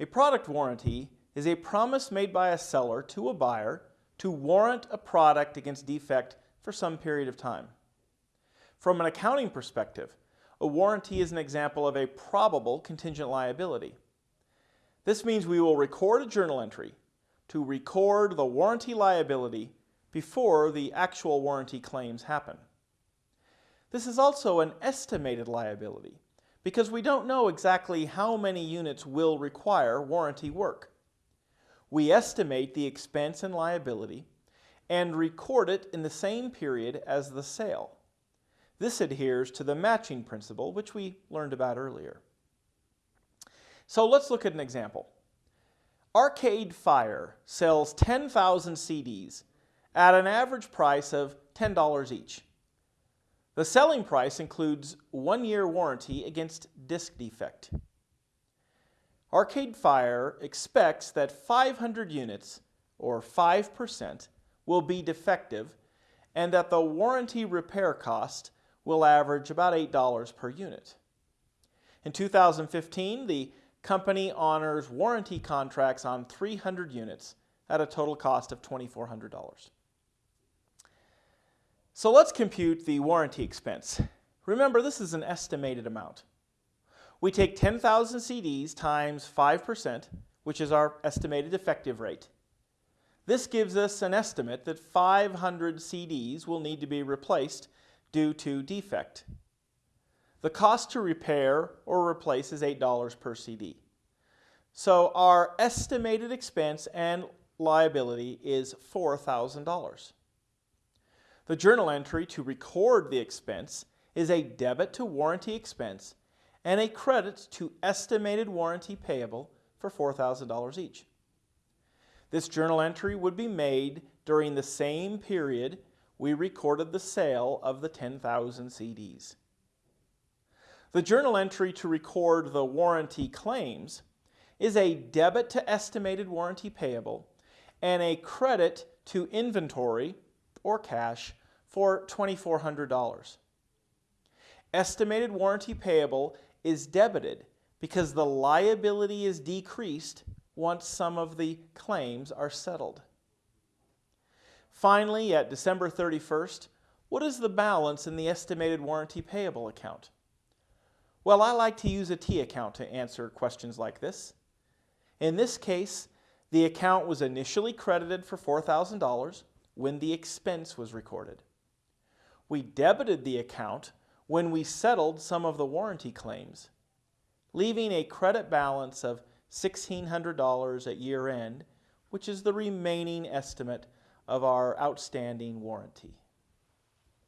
A product warranty is a promise made by a seller to a buyer to warrant a product against defect for some period of time. From an accounting perspective, a warranty is an example of a probable contingent liability. This means we will record a journal entry to record the warranty liability before the actual warranty claims happen. This is also an estimated liability because we don't know exactly how many units will require warranty work. We estimate the expense and liability and record it in the same period as the sale. This adheres to the matching principle, which we learned about earlier. So let's look at an example. Arcade Fire sells 10,000 CDs at an average price of $10 each. The selling price includes one year warranty against disc defect. Arcade Fire expects that 500 units, or 5%, will be defective and that the warranty repair cost will average about $8 per unit. In 2015, the company honors warranty contracts on 300 units at a total cost of $2,400. So let's compute the warranty expense. Remember, this is an estimated amount. We take 10,000 CDs times 5%, which is our estimated effective rate. This gives us an estimate that 500 CDs will need to be replaced due to defect. The cost to repair or replace is $8 per CD. So our estimated expense and liability is $4,000. The journal entry to record the expense is a debit to warranty expense and a credit to estimated warranty payable for $4,000 each. This journal entry would be made during the same period we recorded the sale of the 10,000 CDs. The journal entry to record the warranty claims is a debit to estimated warranty payable and a credit to inventory or cash for $2,400. Estimated warranty payable is debited because the liability is decreased once some of the claims are settled. Finally, at December 31st, what is the balance in the estimated warranty payable account? Well, I like to use a T account to answer questions like this. In this case, the account was initially credited for $4,000 when the expense was recorded. We debited the account when we settled some of the warranty claims, leaving a credit balance of $1,600 at year end, which is the remaining estimate of our outstanding warranty.